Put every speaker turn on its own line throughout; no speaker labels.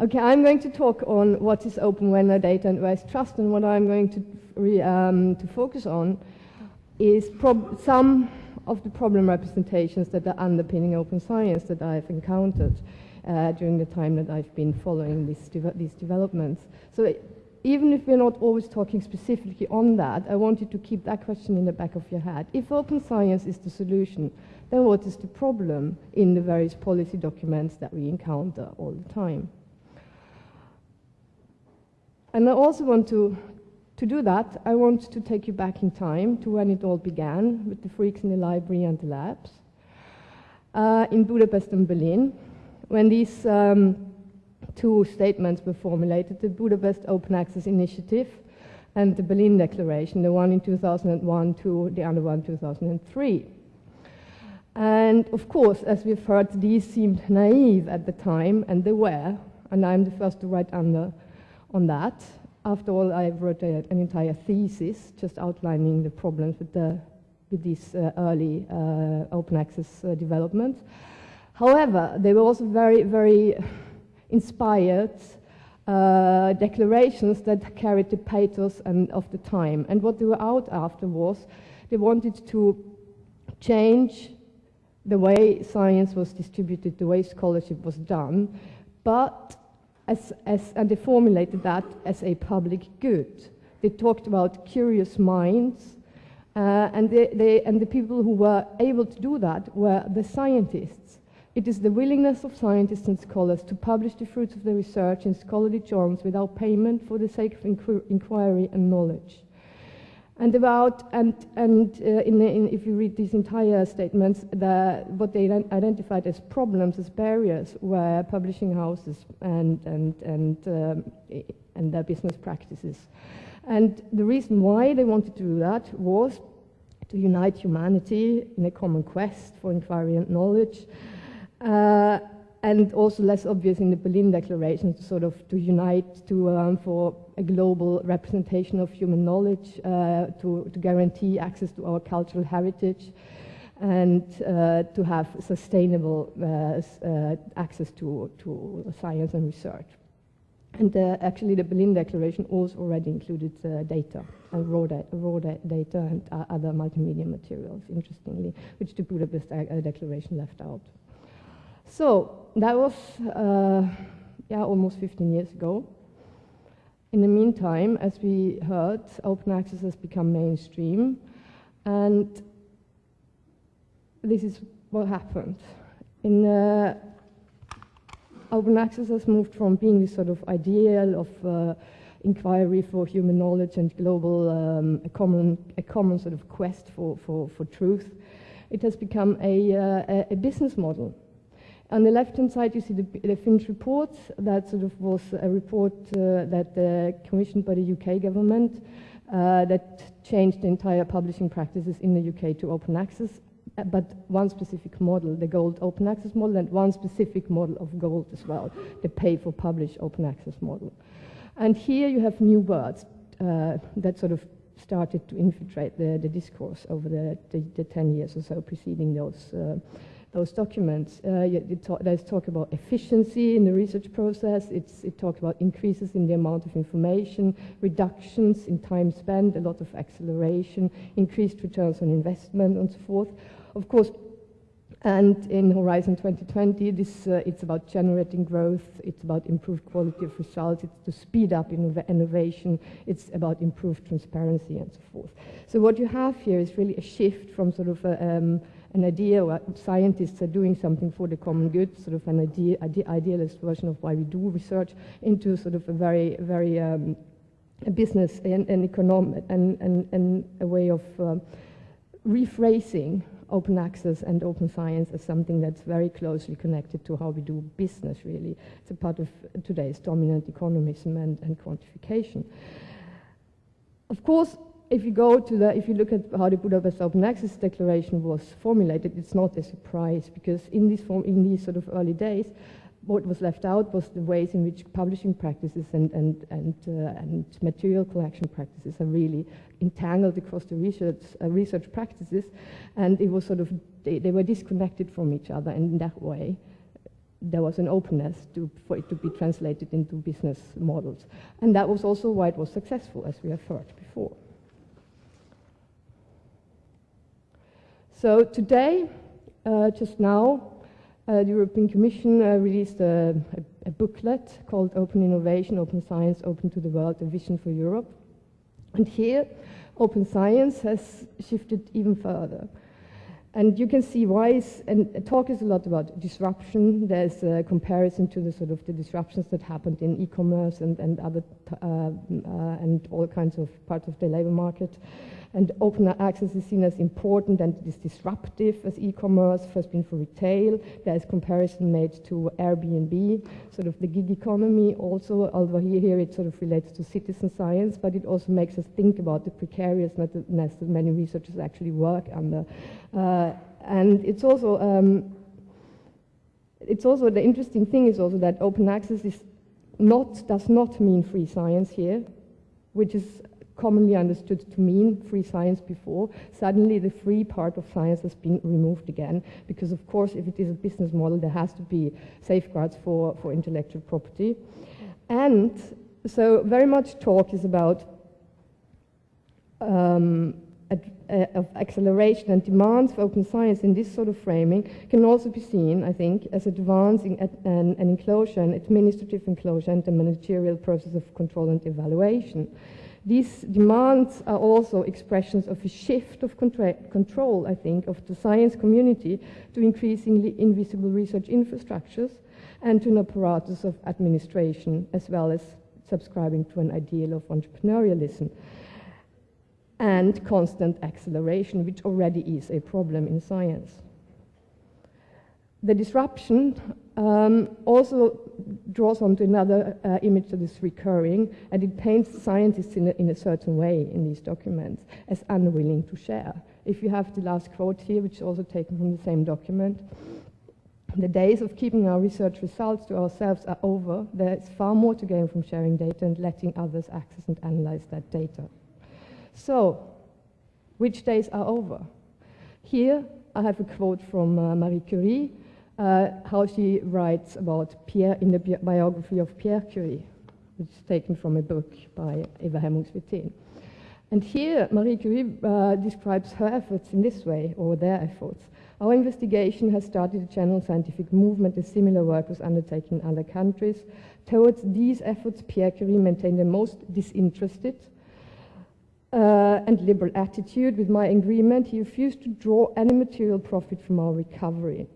Okay, I'm going to talk on what is open when vendor data and where is trust, and what I'm going to, re, um, to focus on is some of the problem representations that are underpinning open science that I've encountered uh, during the time that I've been following these, de these developments. So even if we're not always talking specifically on that, I want you to keep that question in the back of your head. If open science is the solution, then what is the problem in the various policy documents that we encounter all the time? And I also want to, to do that, I want to take you back in time to when it all began with the freaks in the library and the labs uh, in Budapest and Berlin, when these um, two statements were formulated, the Budapest Open Access Initiative and the Berlin Declaration, the one in 2001 to the other one in 2003. And of course, as we've heard, these seemed naive at the time, and they were, and I'm the first to write under on that. After all, I wrote a, an entire thesis just outlining the problems with, the, with these uh, early uh, open access uh, developments. However, they were also very, very inspired uh, declarations that carried the pathos and of the time. And what they were out after was they wanted to change the way science was distributed, the way scholarship was done, but as, as, and they formulated that as a public good. They talked about curious minds, uh, and, they, they, and the people who were able to do that were the scientists. It is the willingness of scientists and scholars to publish the fruits of their research in scholarly journals without payment for the sake of inquiry and knowledge. And about, and, and uh, in, in, if you read these entire statements, the, what they identified as problems, as barriers, were publishing houses and, and, and, um, and their business practices. And the reason why they wanted to do that was to unite humanity in a common quest for inquiry and knowledge, uh, and also less obvious in the Berlin Declaration, to sort of to unite to, um, for a global representation of human knowledge, uh, to, to guarantee access to our cultural heritage, and uh, to have sustainable uh, uh access to, to science and research. And uh, actually, the Berlin Declaration also already included uh, data, raw, da raw da data and other multimedia materials, interestingly, which the Budapest Declaration left out. So that was uh, yeah, almost 15 years ago. In the meantime, as we heard, open access has become mainstream, and this is what happened. In uh, open access has moved from being this sort of ideal of uh, inquiry for human knowledge and global um, a common a common sort of quest for for, for truth. It has become a, uh, a business model on the left-hand side, you see the, the, Finch report. That sort of was a report uh, that uh, commissioned by the UK government uh, that changed the entire publishing practices in the UK to open access, uh, but one specific model, the gold open access model, and one specific model of gold as well, the pay for publish open access model. And here you have new words uh, that sort of started to infiltrate the, the discourse over the, the, the, 10 years or so preceding those uh, those documents. Uh, talk, there's talk about efficiency in the research process. It's, it talks about increases in the amount of information, reductions in time spent, a lot of acceleration, increased returns on investment, and so forth. Of course, and in Horizon 2020, this, uh, it's about generating growth, it's about improved quality of results, it's to speed up innovation, it's about improved transparency and so forth. So what you have here is really a shift from sort of a, um, an idea what scientists are doing something for the common good, sort of an idea, ide idealist version of why we do research, into sort of a very, very um, a business and, and economic and, and, and a way of um, rephrasing open access and open science as something that's very closely connected to how we do business, really. It's a part of today's dominant economism and, and quantification. Of course, if you go to the, if you look at how the Budapest Open Access Declaration was formulated, it's not a surprise because in these, form, in these sort of early days, what was left out was the ways in which publishing practices and, and, and, uh, and material collection practices are really entangled across the research, uh, research practices, and it was sort of, they, they were disconnected from each other, and in that way, there was an openness to, for it to be translated into business models. And that was also why it was successful, as we have heard before. So today, uh, just now, uh, the European Commission uh, released a, a, a, booklet called Open Innovation, Open Science, Open to the World, a Vision for Europe. And here, open science has shifted even further. And you can see why, and talk is a lot about disruption. There's a comparison to the sort of the disruptions that happened in e-commerce and, and other, uh, uh, and all kinds of parts of the labor market. And open access is seen as important and it is disruptive as e-commerce, first been for retail. There is comparison made to Airbnb, sort of the gig economy also, although here, here it sort of relates to citizen science, but it also makes us think about the precariousness that many researchers actually work under. Uh, and it's also, um, it's also, the interesting thing is also that open access is not, does not mean free science here, which is commonly understood to mean free science before, suddenly the free part of science has been removed again, because of course if it is a business model there has to be safeguards for, for intellectual property. And so very much talk is about um, uh, of acceleration and demands for open science in this sort of framing can also be seen, I think, as advancing an, an enclosure, an administrative enclosure and a managerial process of control and evaluation. These demands are also expressions of a shift of control, I think, of the science community to increasingly invisible research infrastructures and to an apparatus of administration, as well as subscribing to an ideal of entrepreneurialism and constant acceleration, which already is a problem in science. The disruption um, also draws onto another uh, image that is recurring, and it paints scientists in a, in a, certain way in these documents as unwilling to share. If you have the last quote here, which is also taken from the same document, the days of keeping our research results to ourselves are over. There is far more to gain from sharing data and letting others access and analyze that data. So, which days are over? Here I have a quote from uh, Marie Curie, uh, how she writes about Pierre in the bi biography of Pierre Curie, which is taken from a book by Eva Hemmungs Wirtén. And here, Marie Curie uh, describes her efforts in this way, or their efforts. Our investigation has started a general scientific movement, a similar work was undertaken in other countries. Towards these efforts, Pierre Curie maintained the most disinterested uh, and liberal attitude. With my agreement, he refused to draw any material profit from our recovery.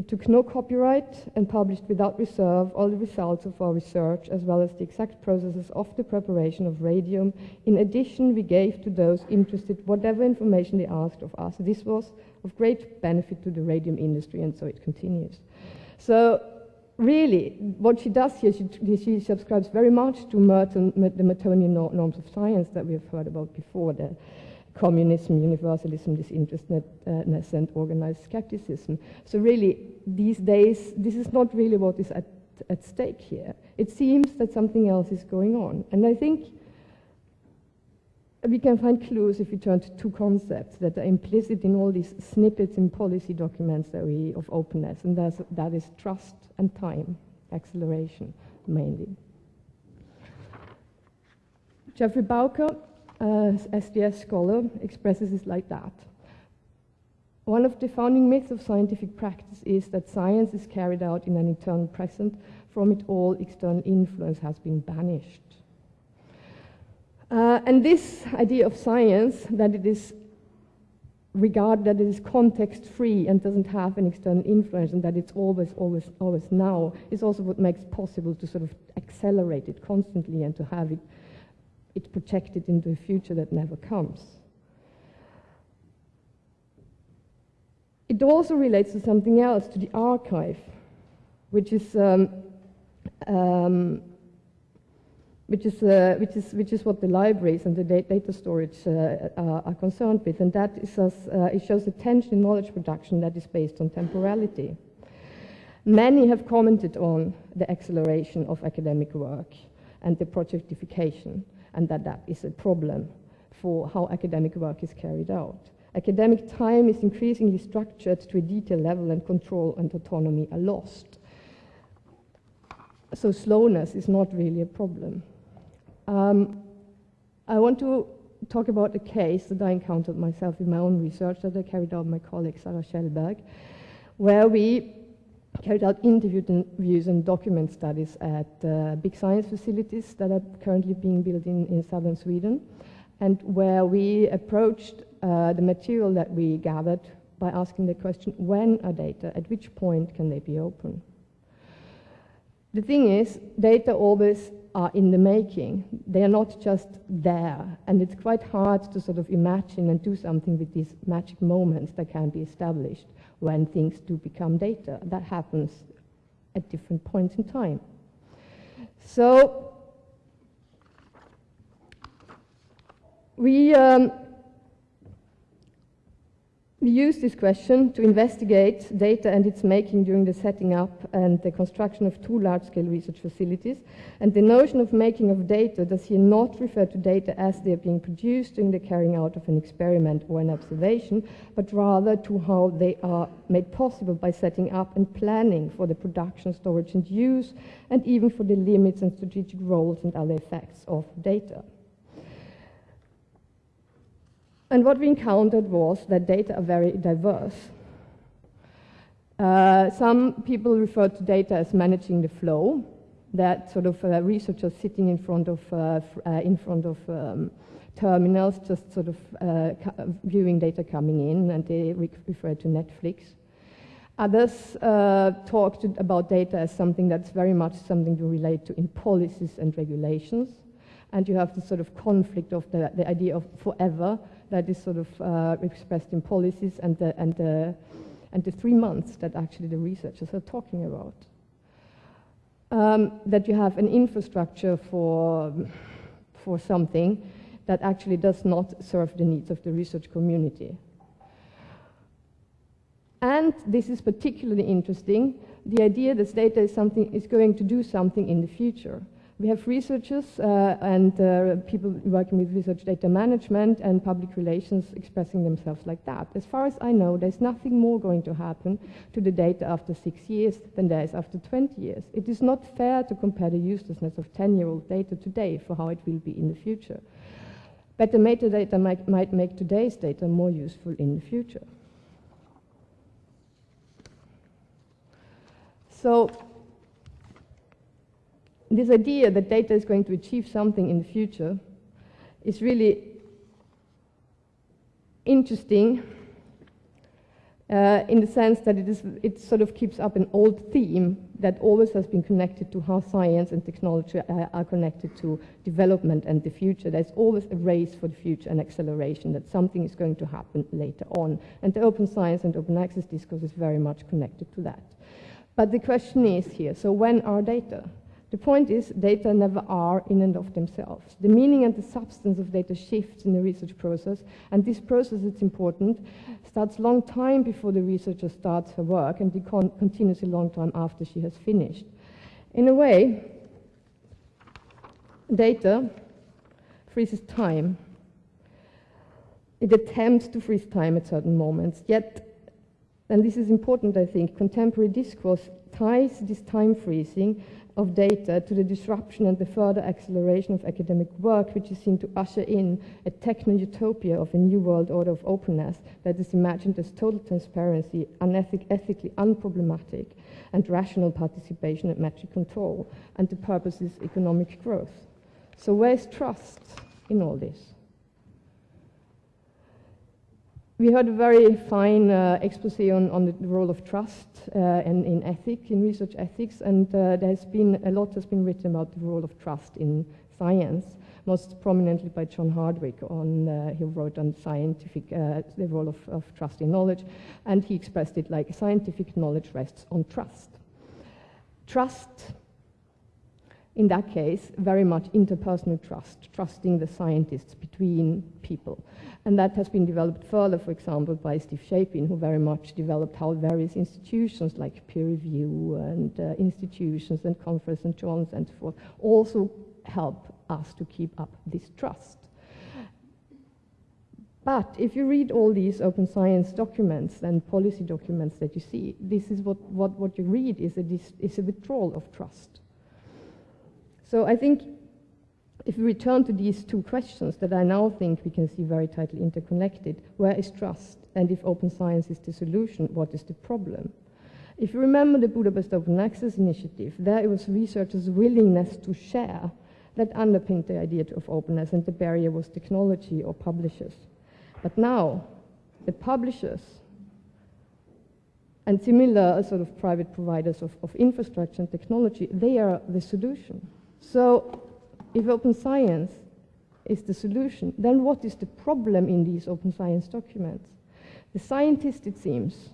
We took no copyright and published without reserve all the results of our research as well as the exact processes of the preparation of radium. In addition, we gave to those interested whatever information they asked of us. This was of great benefit to the radium industry and so it continues. So really, what she does here, she, she subscribes very much to Merton, the Mertonian norms of science that we have heard about before. The, communism, universalism, disinterestedness, and organized skepticism. So really, these days, this is not really what is at, at stake here. It seems that something else is going on. And I think we can find clues if we turn to two concepts that are implicit in all these snippets in policy documents that we, of openness, and that's, that is trust and time, acceleration mainly. Geoffrey Bowker uh, STS scholar expresses it like that. One of the founding myths of scientific practice is that science is carried out in an eternal present. From it all, external influence has been banished. Uh, and this idea of science, that it is regarded that it is context free and doesn't have an external influence and that it's always, always, always now, is also what makes possible to sort of accelerate it constantly and to have it it's projected into a future that never comes. It also relates to something else, to the archive, which is um, um, which is, uh, which, is, which is what the libraries and the data storage uh, are, are, concerned with, and that is uh, it shows a tension in knowledge production that is based on temporality. Many have commented on the acceleration of academic work and the projectification and that that is a problem for how academic work is carried out. Academic time is increasingly structured to a detailed level and control and autonomy are lost. so slowness is not really a problem. Um, I want to talk about a case that I encountered myself in my own research that I carried out with my colleague Sarah Kjellberg, where we carried out interviews and document studies at uh, big science facilities that are currently being built in, in southern Sweden, and where we approached uh, the material that we gathered by asking the question, when are data, at which point can they be open? The thing is, data always are in the making. They are not just there. And it's quite hard to sort of imagine and do something with these magic moments that can be established when things do become data. That happens at different points in time. So we um, we use this question to investigate data and its making during the setting up and the construction of two large-scale research facilities. And the notion of making of data does here not refer to data as they are being produced during the carrying out of an experiment or an observation, but rather to how they are made possible by setting up and planning for the production, storage and use, and even for the limits and strategic roles and other effects of data. And what we encountered was that data are very diverse. Uh, some people refer to data as managing the flow, that sort of uh, researchers sitting in front of, uh, uh in front of um, terminals, just sort of uh, viewing data coming in, and they re refer to Netflix. Others uh, talked about data as something that's very much something to relate to in policies and regulations. And you have this sort of conflict of the, the idea of forever that is sort of uh, expressed in policies and the, and, the, and the three months that actually the researchers are talking about. Um, that you have an infrastructure for, for something that actually does not serve the needs of the research community. And this is particularly interesting, the idea that data is, something, is going to do something in the future. We have researchers uh, and uh, people working with research data management and public relations expressing themselves like that. As far as I know, there's nothing more going to happen to the data after six years than there is after 20 years. It is not fair to compare the uselessness of 10-year-old data today for how it will be in the future. Better metadata might, might make today's data more useful in the future. So this idea that data is going to achieve something in the future is really interesting uh, in the sense that it, is, it sort of keeps up an old theme that always has been connected to how science and technology are, are connected to development and the future. There's always a race for the future and acceleration, that something is going to happen later on. And the open science and open access discourse is very much connected to that. But the question is here, so when are data? The point is, data never are in and of themselves. The meaning and the substance of data shifts in the research process, and this process, it's important, starts long time before the researcher starts her work and con continues a long time after she has finished. In a way, data freezes time. It attempts to freeze time at certain moments, yet, and this is important, I think, contemporary discourse ties this time freezing of data to the disruption and the further acceleration of academic work, which is seen to usher in a techno-utopia of a new world order of openness that is imagined as total transparency, unethic, ethically unproblematic, and rational participation and metric control, and the purpose is economic growth. So where's trust in all this? We heard a very fine uh, expose on, on, the role of trust uh, in, in ethics, in research ethics, and uh, there's been a lot has been written about the role of trust in science, most prominently by John Hardwig. On uh, he wrote on scientific uh, the role of, of trust in knowledge, and he expressed it like scientific knowledge rests on trust. Trust in that case, very much interpersonal trust, trusting the scientists between people. And that has been developed further, for example, by Steve Shapin, who very much developed how various institutions like peer review and uh, institutions and conference and journals and so forth also help us to keep up this trust. But if you read all these open science documents and policy documents that you see, this is what, what, what you read is a, is a withdrawal of trust. So I think if we return to these two questions that I now think we can see very tightly interconnected, where is trust? And if open science is the solution, what is the problem? If you remember the Budapest Open Access Initiative, there it was researchers' willingness to share that underpinned the idea of openness, and the barrier was technology or publishers. But now, the publishers and similar uh, sort of private providers of, of infrastructure and technology, they are the solution. So if open science is the solution, then what is the problem in these open science documents? The scientists, it seems,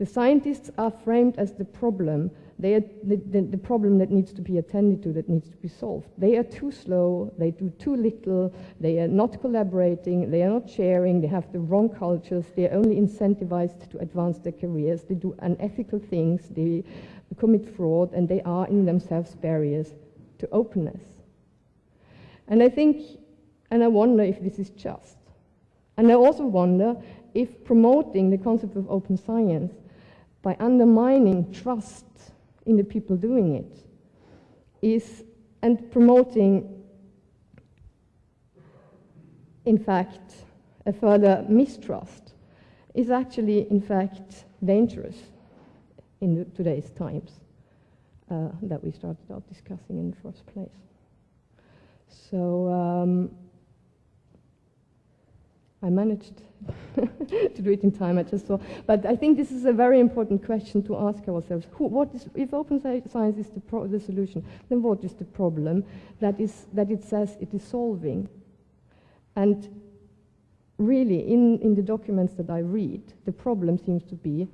the scientists are framed as the problem. They are the, the, the, problem that needs to be attended to, that needs to be solved. They are too slow, they do too little, they are not collaborating, they are not sharing, they have the wrong cultures, they are only incentivized to advance their careers, they do unethical things, they commit fraud, and they are in themselves barriers to openness. And I think, and I wonder if this is just. And I also wonder if promoting the concept of open science by undermining trust in the people doing it is and promoting in fact a further mistrust is actually in fact dangerous in today's times uh, that we started out discussing in the first place. So um, I managed to do it in time, I just saw. But I think this is a very important question to ask ourselves. Who, what is, if open science is the, pro, the solution, then what is the problem that, is, that it says it is solving? And really, in, in the documents that I read, the problem seems to be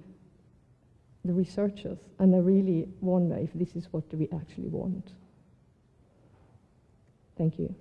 the researchers. And I really wonder if this is what we actually want. Thank you.